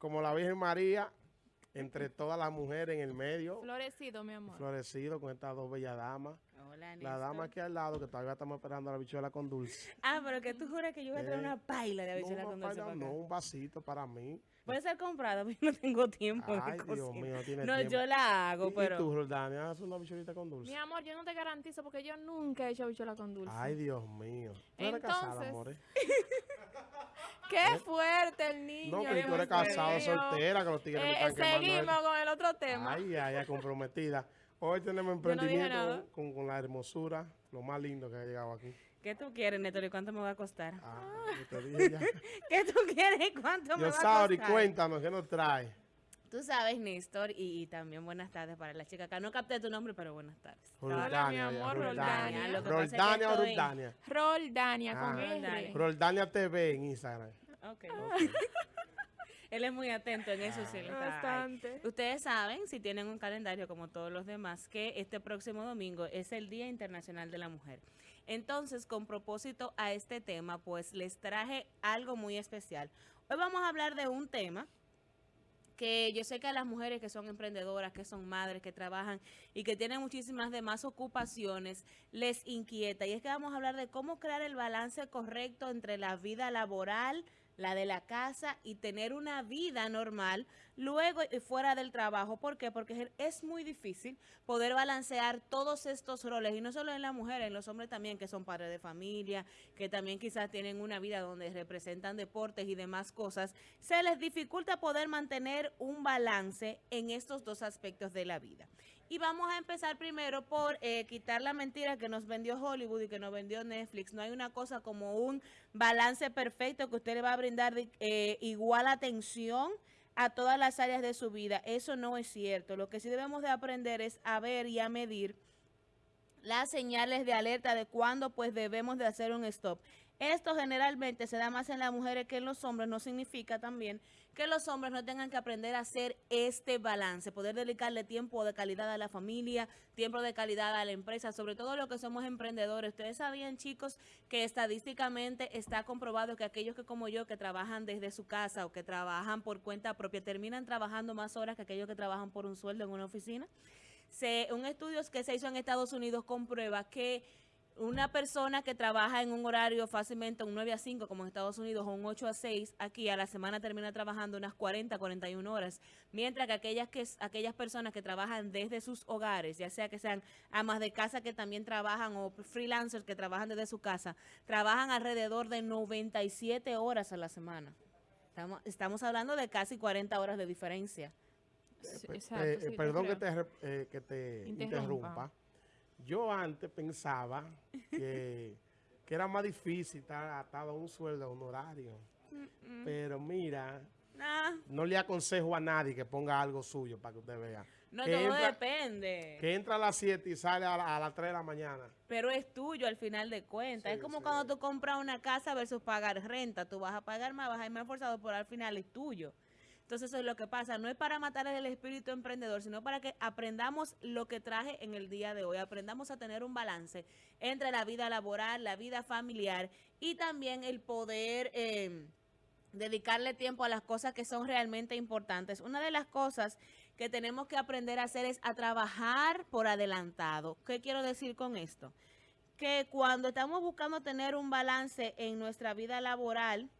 como la Virgen María, entre todas las mujeres en el medio. Florecido, mi amor. Florecido con estas dos bellas damas. Hola, La dama aquí al lado, que todavía estamos esperando la bichuela con dulce. Ah, pero que tú juras que yo voy a traer Eh, una paila de habichuela no, con no, dulce para- acá. no, un vasito para mí. Puede ser comprada, pero yo no tengo tiempo de Ay, Dios mío, no tiene No, tiempo. yo la hago, ¿Y- pero... ¿Y tú, Roldania, haces una bichuelita con dulce? Mi amor, yo no te garantizo porque yo nunca he hecho bichuela con dulce. Ay, Dios mío. ¿Tú eres casada, Entonces, amor? eh? Qué fuerte el niño. No, pero tú eres casado, soltera, que los tigres me Eh, están quemando. Seguimos con el otro tema. Ay, ay, ay, comprometida. Hoy tenemos Yo no emprendimiento nada. con, con la hermosura, lo más lindo que ha llegado aquí. ¿Qué tú quieres, Neto? ¿Y cuánto me va a costar? Ah, yo te dije ya. ¿Qué tú quieres y cuánto me Yo, va a Sauri, costar? cuéntanos, ¿qué nos trae? Tú sabes, Néstor, y, y también buenas tardes para la chica acá. No capté tu nombre, pero buenas tardes. Hola, mi amor, Roldania. Roldania o Roldania. Roldania con Ah, R. Roldania TV en Instagram. Ok. Él es muy atento en eso, sí. está ahí. Bastante. Ustedes saben, si tienen un calendario como todos los demás, que este próximo domingo es el Día Internacional de la Mujer. Entonces, con propósito a este tema, pues les traje algo muy especial. Hoy vamos a hablar de un tema que yo sé que a las mujeres que son emprendedoras, que son madres, que trabajan y que tienen muchísimas demás ocupaciones, les inquieta. Y es que vamos a hablar de cómo crear el balance correcto entre la vida laboral, la de la casa y tener una vida normal luego y fuera del trabajo. ¿Por qué? Porque es muy difícil poder balancear todos estos roles y no solo en las mujeres, en los hombres también que son padres de familia, que también quizás tienen una vida donde representan deportes y demás cosas. Se les dificulta poder mantener un balance en estos dos aspectos de la vida. Y vamos a empezar primero por eh, quitar la mentira que nos vendió Hollywood y que nos vendió Netflix. No hay una cosa como un balance perfecto que usted le va a brindar eh, igual atención a todas las áreas de su vida. Eso no es cierto. Lo que sí debemos de aprender es a ver y a medir las señales de alerta de cuándo pues debemos de hacer un stop. Esto generalmente se da más en las mujeres que en los hombres, no significa también que los hombres no tengan que aprender a hacer este balance, poder dedicarle tiempo de calidad a la familia, tiempo de calidad a la empresa, sobre todo lo que somos emprendedores. Ustedes sabían, chicos, que estadísticamente está comprobado que aquellos que como yo, que trabajan desde su casa o que trabajan por cuenta propia, terminan trabajando más horas que aquellos que trabajan por un sueldo en una oficina. Se, un estudio que se hizo en Estados Unidos comprueba que una persona que trabaja en un horario fácilmente un 9 a 5 como en Estados Unidos o un 8 a 6, aquí a la semana termina trabajando unas 40, 41 horas, mientras que aquellas que aquellas personas que trabajan desde sus hogares, ya sea que sean amas de casa que también trabajan o freelancers que trabajan desde su casa, trabajan alrededor de 97 horas a la semana. Estamos, estamos hablando de casi 40 horas de diferencia. Sí, Eh, exacto, eh, sí, perdón que te, eh, que te Interrumpa. interrumpa. Yo antes pensaba que, que era más difícil estar atado a un sueldo, a un horario. Pero mira, Nah, no le aconsejo a nadie que ponga algo suyo para que usted vea. no que, todo entra, depende. que entra a las 7 y sale a, la- a las 3 de la mañana. Pero es tuyo al final de cuentas. Sí, es como sí. cuando tú compras una casa versus pagar renta. Tú vas a pagar más, vas a ir más forzado, pero al final es tuyo. Entonces eso es lo que pasa. No es para matar el espíritu emprendedor, sino para que aprendamos lo que traje en el día de hoy. Aprendamos a tener un balance entre la vida laboral, la vida familiar y también el poder... eh, dedicarle tiempo a las cosas que son realmente importantes. Una de las cosas que tenemos que aprender a hacer es a trabajar por adelantado. ¿Qué quiero decir con esto? Que cuando estamos buscando tener un balance en nuestra vida laboral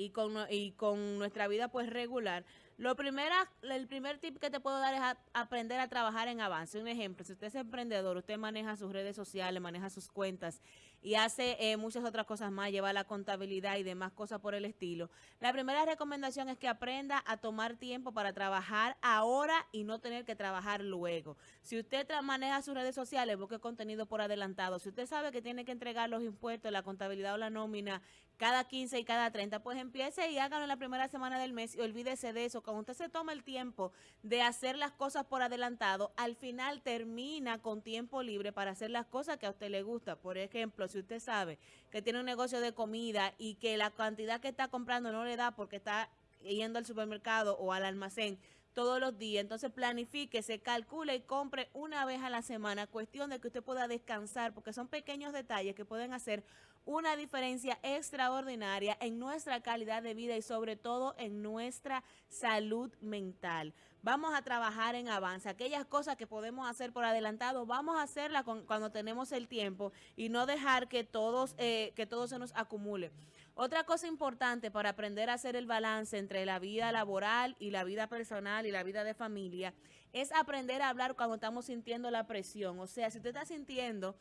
y con, y con nuestra vida pues regular, lo primera, el primer tip que te puedo dar es aprender a trabajar en avance. Un ejemplo, si usted es emprendedor, usted maneja sus redes sociales, maneja sus cuentas y hace eh, muchas otras cosas más, lleva la contabilidad y demás cosas por el estilo. La primera recomendación es que aprenda a tomar tiempo para trabajar ahora y no tener que trabajar luego. Si usted maneja sus redes sociales, busque contenido por adelantado. Si usted sabe que tiene que entregar los impuestos, la contabilidad o la nómina cada 15 y cada 30, pues empiece y hágalo en la primera semana del mes y olvídese de eso. Cuando usted se toma el tiempo de hacer las cosas por adelantado, al final termina con tiempo libre para hacer las cosas que a usted le gusta. Por ejemplo, si usted sabe que tiene un negocio de comida y que la cantidad que está comprando no le da porque está yendo al supermercado o al almacén todos los días. Entonces planifique, se calcule y compre una vez a la semana. Cuestión de que usted pueda descansar, porque son pequeños detalles que pueden hacer una diferencia extraordinaria en nuestra calidad de vida y sobre todo en nuestra salud mental. Vamos a trabajar en avance. Aquellas cosas que podemos hacer por adelantado, vamos a hacerlas cuando tenemos el tiempo y no dejar que, todos, eh, que todo se nos acumule. Otra cosa importante para aprender a hacer el balance entre la vida laboral y la vida personal y la vida de familia es aprender a hablar cuando estamos sintiendo la presión. O sea, si usted está sintiendo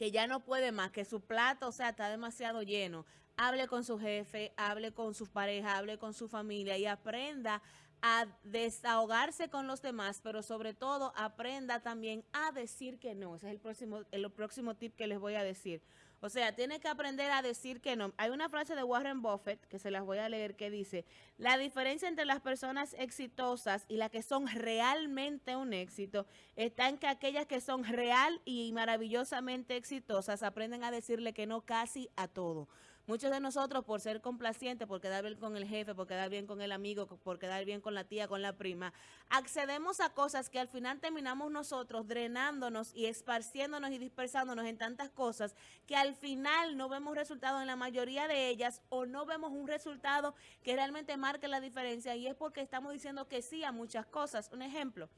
que ya no puede más, que su plato, o sea, está demasiado lleno, hable con su jefe, hable con su pareja, hable con su familia y aprenda a desahogarse con los demás, pero sobre todo aprenda también a decir que no. Ese es el próximo, el próximo tip que les voy a decir. O sea, tiene que aprender a decir que no. Hay una frase de Warren Buffett que se las voy a leer que dice, la diferencia entre las personas exitosas y las que son realmente un éxito está en que aquellas que son real y maravillosamente exitosas aprenden a decirle que no casi a todo. Muchos de nosotros, por ser complacientes, por quedar bien con el jefe, por quedar bien con el amigo, por quedar bien con la tía, con la prima, accedemos a cosas que al final terminamos nosotros drenándonos y esparciéndonos y dispersándonos en tantas cosas que al final no vemos resultado en la mayoría de ellas o no vemos un resultado que realmente marque la diferencia y es porque estamos diciendo que sí a muchas cosas. Un ejemplo,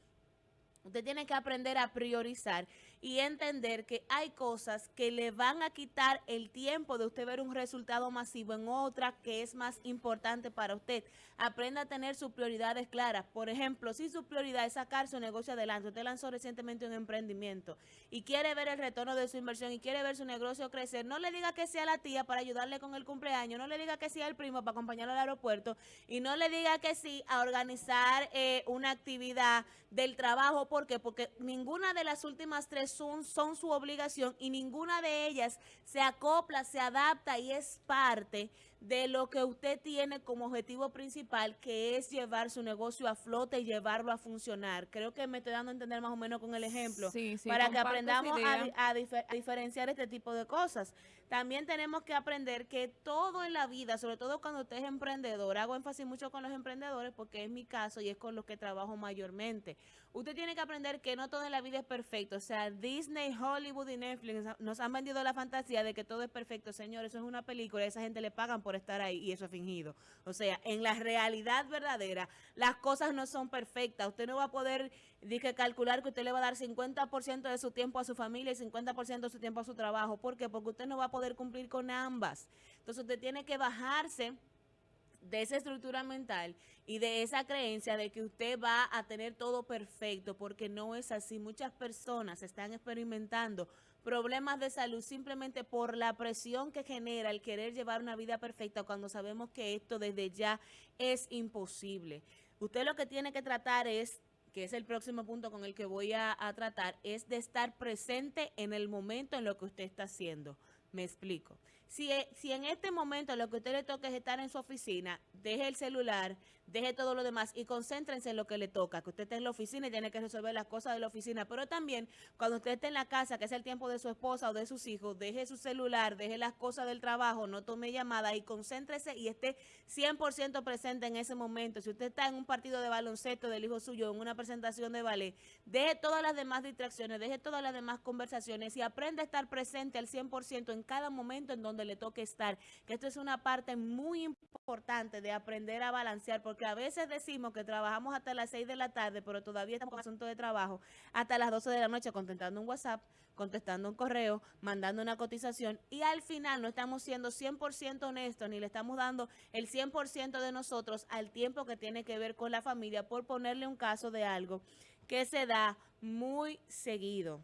Usted tiene que aprender a priorizar y entender que hay cosas que le van a quitar el tiempo de usted ver un resultado masivo en otra que es más importante para usted. Aprenda a tener sus prioridades claras. Por ejemplo, si su prioridad es sacar su negocio adelante, usted lanzó recientemente un emprendimiento y quiere ver el retorno de su inversión y quiere ver su negocio crecer, no le diga que sea la tía para ayudarle con el cumpleaños, no le diga que sea el primo para acompañarlo al aeropuerto y no le diga que sí a organizar eh, una actividad del trabajo ¿Por qué? Porque ninguna de las últimas tres son, su obligación y ninguna de ellas se acopla, se adapta y es parte de lo que usted tiene como objetivo principal, que es llevar su negocio a flote y llevarlo a funcionar. Creo que me estoy dando a entender más o menos con el ejemplo, para que aprendamos a, diferenciar este tipo de cosas. También tenemos que aprender que todo en la vida, sobre todo cuando usted es emprendedor, hago énfasis mucho con los emprendedores porque es mi caso y es con los que trabajo mayormente. Usted tiene que aprender que no todo en la vida es perfecto. O sea, Disney, Hollywood y Netflix nos han vendido la fantasía de que todo es perfecto. Señor, eso es una película, esa gente le pagan por estar ahí y eso es fingido. O sea, en la realidad verdadera, las cosas no son perfectas. Usted no va a poder dije, calcular que usted le va a dar 50% de su tiempo a su familia y 50% de su tiempo a su trabajo. ¿Por qué? Porque usted no va a poder cumplir con ambas. Entonces usted tiene que bajarse de esa estructura mental y de esa creencia de que usted va a tener todo perfecto, porque no es así. Muchas personas están experimentando problemas de salud simplemente por la presión que genera el querer llevar una vida perfecta cuando sabemos que esto desde ya es imposible. Usted lo que tiene que tratar es que es el próximo punto con el que voy a, tratar, es de estar presente en el momento en lo que usted está haciendo. Me explico. Si, e, si en este momento lo que usted le toca es estar en su oficina, deje el celular, deje todo lo demás y concéntrense en lo que le toca, que usted esté en la oficina y tiene que resolver las cosas de la oficina, pero también cuando usted esté en la casa, que es el tiempo de su esposa o de sus hijos, deje su celular, deje las cosas del trabajo, no tome llamada y concéntrese y esté 100% presente en ese momento. Si usted está en un partido de baloncesto del hijo suyo, en una presentación de ballet, deje todas las demás distracciones, deje todas las demás conversaciones y aprenda a estar presente al 100% en cada momento en donde le toque estar, que esto es una parte muy importante de aprender a balancear, porque a veces decimos que trabajamos hasta las 6 de la tarde, pero todavía estamos con asunto de trabajo hasta las 12 de la noche contestando un WhatsApp, contestando un correo, mandando una cotización y al final no estamos siendo 100% honestos ni le estamos dando el 100% de nosotros al tiempo que tiene que ver con la familia por ponerle un caso de algo que se da muy seguido.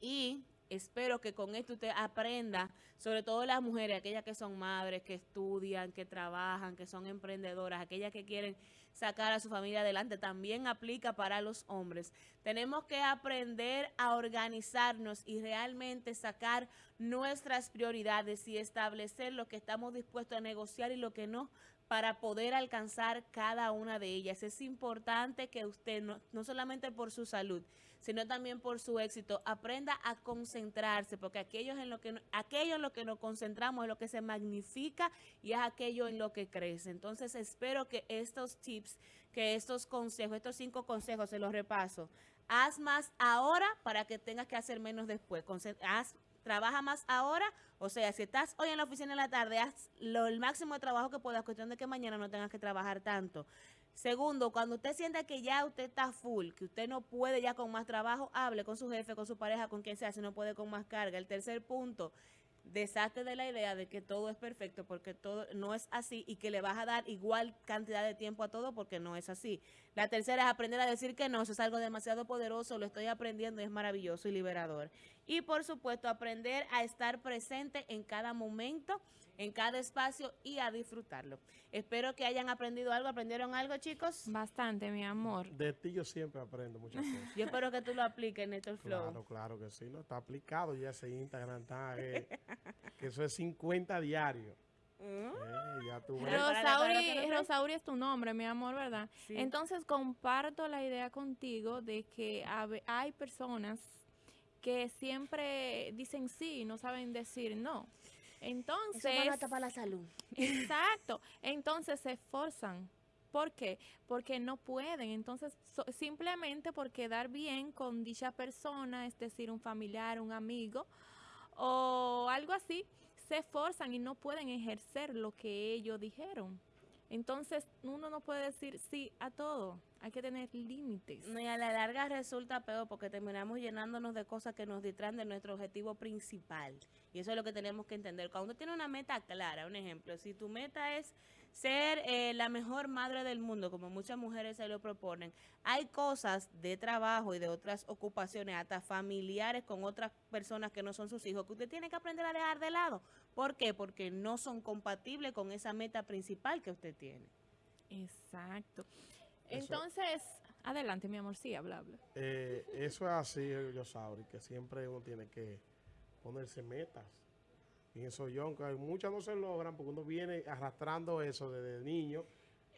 Y espero que con esto usted aprenda, sobre todo las mujeres, aquellas que son madres, que estudian, que trabajan, que son emprendedoras, aquellas que quieren sacar a su familia adelante, también aplica para los hombres. Tenemos que aprender a organizarnos y realmente sacar nuestras prioridades y establecer lo que estamos dispuestos a negociar y lo que no para poder alcanzar cada una de ellas. Es importante que usted, no, no solamente por su salud, sino también por su éxito, aprenda a concentrarse, porque aquello en lo que, aquello en lo que nos concentramos es lo que se magnifica y es aquello en lo que crece. Entonces espero que estos tips, que estos consejos, estos cinco consejos, se los repaso. Haz más ahora para que tengas que hacer menos después. haz, trabaja más ahora, o sea, si estás hoy en la oficina en la tarde, haz lo, el máximo de trabajo que puedas, cuestión de que mañana no tengas que trabajar tanto. Segundo, cuando usted sienta que ya usted está full, que usted no puede ya con más trabajo, hable con su jefe, con su pareja, con quien sea, si no puede con más carga. El tercer punto, deshazte de la idea de que todo es perfecto porque todo no es así y que le vas a dar igual cantidad de tiempo a todo porque no es así. La tercera es aprender a decir que no, eso es algo demasiado poderoso, lo estoy aprendiendo y es maravilloso y liberador. Y por supuesto, aprender a estar presente en cada momento en cada espacio y a disfrutarlo. Espero que hayan aprendido algo. ¿Aprendieron algo, chicos? Bastante, mi amor. De ti yo siempre aprendo muchas cosas. Yo espero que tú lo apliques, Néstor Flow. Claro, claro que sí. No está aplicado ya ese Instagram. Está, eh, que eso es 50 diarios. Mm. Eh, ya tú Rosauri, Rosauri es tu nombre, mi amor, ¿verdad? Entonces comparto la idea contigo de que hay personas que siempre dicen sí y no saben decir no. Entonces. Eso para la salud. Exacto. Entonces se esforzan. ¿Por qué? Porque no pueden. Entonces, simplemente por quedar bien con dicha persona, es decir, un familiar, un amigo o algo así, se esforzan y no pueden ejercer lo que ellos dijeron. Entonces, uno no puede decir sí a todo. Hay que tener límites. y a la larga resulta peor porque terminamos llenándonos de cosas que nos distraen de nuestro objetivo principal. Y eso es lo que tenemos que entender. Cuando uno tiene una meta clara, un ejemplo, si tu meta es ser eh, la mejor madre del mundo, como muchas mujeres se lo proponen, hay cosas de trabajo y de otras ocupaciones, hasta familiares con otras personas que no son sus hijos, que usted tiene que aprender a dejar de lado. ¿Por qué? Porque no son compatibles con esa meta principal que usted tiene. Exacto. Entonces, adelante, mi amor, sí, habla, habla. Eh, eso es así, yo sabré, que siempre uno tiene que ponerse metas. Pienso yo, aunque muchas no se logran porque uno viene arrastrando eso desde niño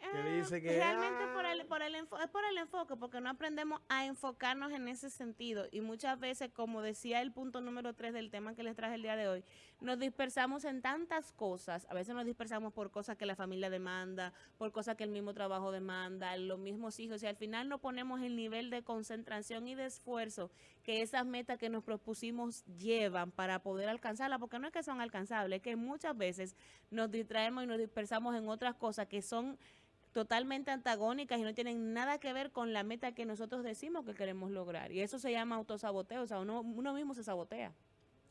que ah, dice que realmente por el, por el es por el enfoque porque no aprendemos a enfocarnos en ese sentido. Y muchas veces como decía el punto número 3 del tema que les traje el día de hoy nos dispersamos en tantas cosas. A veces nos dispersamos por cosas que la familia demanda por cosas que el mismo trabajo demanda los mismos hijos. Y al final no ponemos el nivel de concentración y de esfuerzo que esas metas que nos propusimos llevan para poder alcanzarlas porque no es que son alcanzables es que muchas veces nos distraemos y nos dispersamos en otras cosas que son totalmente antagónicas y no tienen nada que ver con la meta que nosotros decimos que queremos lograr. Y eso se llama autosaboteo, o sea, uno, uno mismo se sabotea.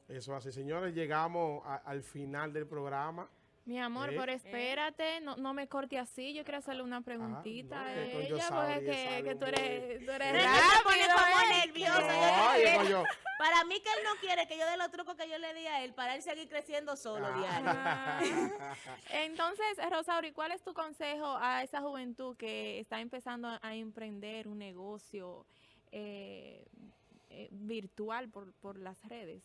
Eso así, señores, llegamos al final del programa. Mi amor, pero espérate, no, no me corte así. Yo quiero hacerle una preguntita a ella, porque que, que, tú eres, tú eres nerviosa. Para mí que él no quiere que yo dé los trucos que yo le di a él para él seguir creciendo solo ah. diario. Entonces, Rosauri, ¿cuál es tu consejo a esa juventud que está empezando a emprender un negocio eh, eh, virtual por, por las redes?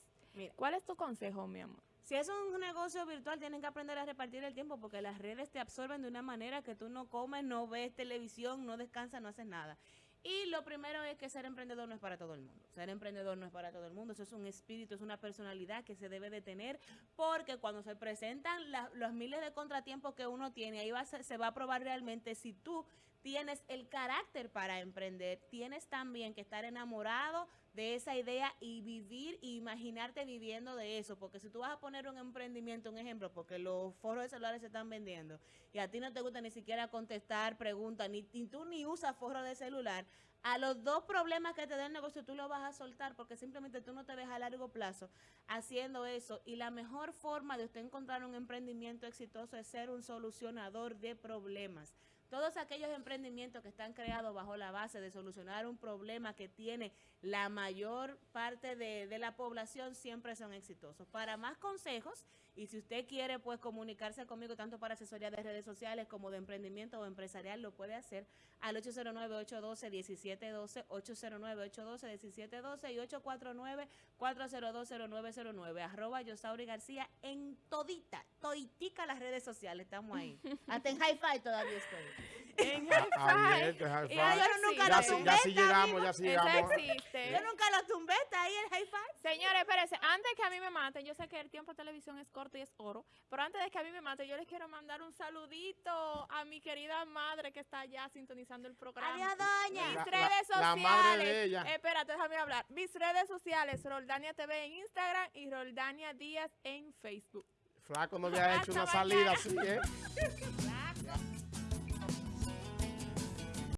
¿Cuál es tu consejo, mi amor? Si es un negocio virtual, tienen que aprender a repartir el tiempo porque las redes te absorben de una manera que tú no comes, no ves televisión, no descansas, no haces nada. Y lo primero es que ser emprendedor no es para todo el mundo. Ser emprendedor no es para todo el mundo. Eso es un espíritu, es una personalidad que se debe de tener porque cuando se presentan los miles de contratiempos que uno tiene, ahí va se va a probar realmente si tú tienes el carácter para emprender, tienes también que estar enamorado de esa idea y vivir e imaginarte viviendo de eso, porque si tú vas a poner un emprendimiento, un ejemplo, porque los foros de celulares se están vendiendo y a ti no te gusta ni siquiera contestar preguntas, ni, tú ni usas forro de celular, a los dos problemas que te da el negocio tú lo vas a soltar porque simplemente tú no te ves a largo plazo haciendo eso y la mejor forma de usted encontrar un emprendimiento exitoso es ser un solucionador de problemas. Todos aquellos emprendimientos que están creados bajo la base de solucionar un problema que tiene la mayor parte de, la población siempre son exitosos. Para más consejos, Y si usted quiere pues comunicarse conmigo tanto para asesoría de redes sociales como de emprendimiento o empresarial, lo puede hacer al 809-812-1712, 809-812-1712 y 849-4020909, arroba Yosauri García en todita, toditica las redes sociales, estamos ahí. Hasta en hi-fi todavía estoy. En Hi-Fi. hi-fi. Y yo nunca lo tumbé, ya sí llegamos, ya sí llegamos. existe. Yo nunca lo tumbé, está ahí el hi-fi. Señores, espérense, antes que a mí me maten, yo sé que el tiempo de televisión es corto y es oro, pero antes de que a mí me maten, yo les quiero mandar un saludito a mi querida madre que está allá sintonizando el programa. Adiós, doña. Mis La- redes la- sociales. la madre de ella. Espérate, déjame hablar. Mis redes sociales, Roldania TV en Instagram y Roldania Díaz en Facebook. Flaco no había hecho una salida así, ¿eh?